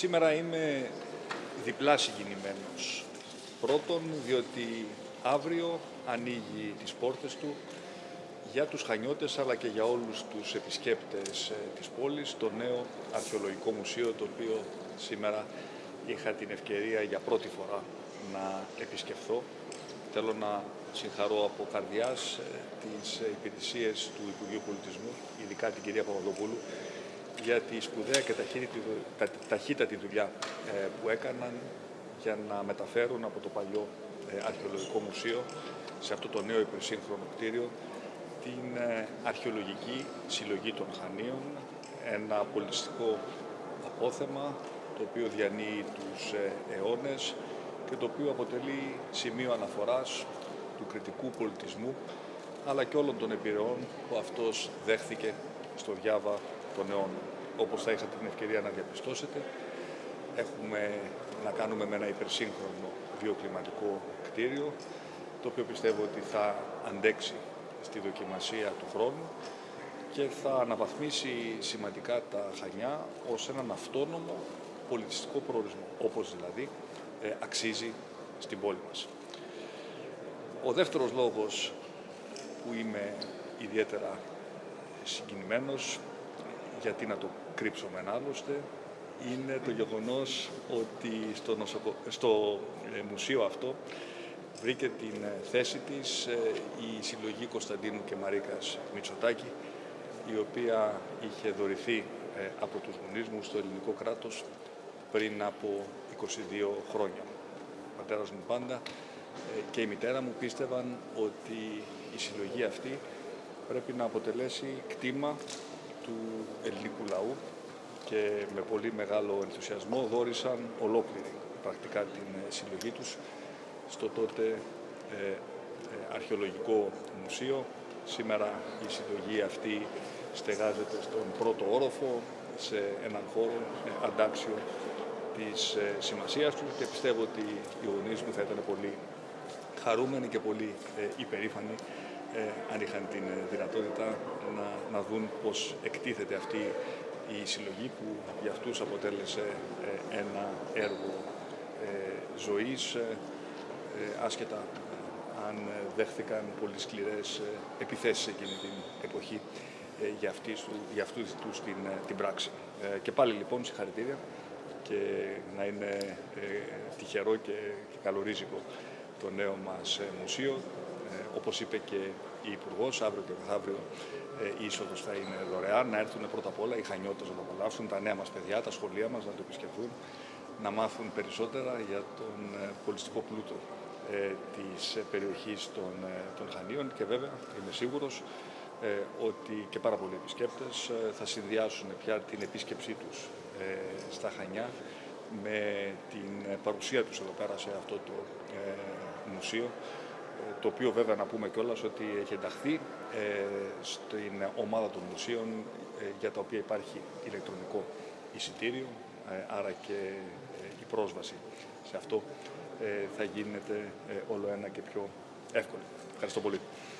Σήμερα είμαι διπλά συγκινημένος. Πρώτον, διότι αύριο ανοίγει τις πόρτες του για τους Χανιώτες αλλά και για όλους τους επισκέπτες ε, της πόλης το νέο αρχαιολογικό μουσείο το οποίο σήμερα είχα την ευκαιρία για πρώτη φορά να επισκεφθώ. Θέλω να συγχαρώ από καρδιάς ε, τις υπηρεσίες του Υπουργείου Πολιτισμού, ειδικά την κυρία Παπαδοπούλου, για τη σπουδαία και ταχύτατη δουλειά ε, που έκαναν για να μεταφέρουν από το παλιό ε, αρχαιολογικό μουσείο σε αυτό το νέο υπερσύγχρονο κτίριο την ε, αρχαιολογική συλλογή των Χανίων, ένα πολιτιστικό απόθεμα το οποίο διανύει τους αιώνες και το οποίο αποτελεί σημείο αναφοράς του κριτικού πολιτισμού αλλά και όλων των επιρροών που αυτός δέχθηκε στο διάβα των αιώνων. Όπως θα είχατε την ευκαιρία να διαπιστώσετε, έχουμε να κάνουμε με ένα υπερσύγχρονο βιοκλιματικό κτίριο, το οποίο πιστεύω ότι θα αντέξει στη δοκιμασία του χρόνου και θα αναβαθμίσει σημαντικά τα Χανιά ως έναν αυτόνομο πολιτιστικό προορισμό, όπως δηλαδή ε, αξίζει στην πόλη μας. Ο δεύτερος λόγος που είμαι ιδιαίτερα συγκινημένος γιατί να το κρύψουμε άλλωστε, είναι το γεγονός ότι στο, στο ε, μουσείο αυτό βρήκε την ε, θέση της ε, η συλλογή Κωνσταντίνου και Μαρίκας Μητσοτάκη, η οποία είχε δωρηθεί από τους γονείς μου στο ελληνικό κράτος πριν από 22 χρόνια. Ο πατέρας μου πάντα και η μητέρα μου πίστευαν ότι η συλλογή αυτή πρέπει να αποτελέσει κτήμα του ελληνικού λαού και με πολύ μεγάλο ενθουσιασμό δόρισαν ολόκληρη πρακτικά την ε, συλλογή τους στο τότε ε, ε, αρχαιολογικό μουσείο. Σήμερα η συλλογή αυτή στεγάζεται στον πρώτο όροφο σε έναν χώρο ε, αντάξιο της ε, σημασίας του και πιστεύω ότι οι γονείς μου θα ήταν πολύ χαρούμενοι και πολύ ε, υπερήφανοι ε, αν είχαν την ε, δυνατότητα να, να δουν πώς εκτίθεται αυτή η συλλογή που για αυτούς αποτέλεσε ε, ένα έργο ζωής άσχετα αν δέχθηκαν πολύ σκληρές επιθέσεις εκείνη την εποχή για, αυτή, για αυτούς τους την, την πράξη. Και πάλι λοιπόν συγχαρητήρια και να είναι τυχερό και, και καλορίζικο το νέο μας μουσείο όπως είπε και η Υπουργός, αύριο και μεθαύριο ε, η είσοδος θα είναι δωρεάν. Να έρθουν πρώτα απ' όλα οι Χανιώτες να το απολαύσουν, τα νέα μας παιδιά, τα σχολεία μας να το επισκεφθούν, να μάθουν περισσότερα για τον ε, πολιτιστικό πλούτο ε, της περιοχής των, ε, των Χανίων και βέβαια είμαι σίγουρος ε, ότι και πάρα πολλοί επισκέπτες θα συνδυάσουν πια την επίσκεψή τους στα Χανιά με την παρουσία τους εδώ πέρα σε αυτό το μουσείο το οποίο βέβαια να πούμε κιόλας ότι έχει ενταχθεί ε, στην ομάδα των μουσείων ε, για τα οποία υπάρχει ηλεκτρονικό εισιτήριο, ε, άρα και η πρόσβαση σε αυτό θα γίνεται όλο ένα και πιο εύκολη. Ευχαριστώ πολύ.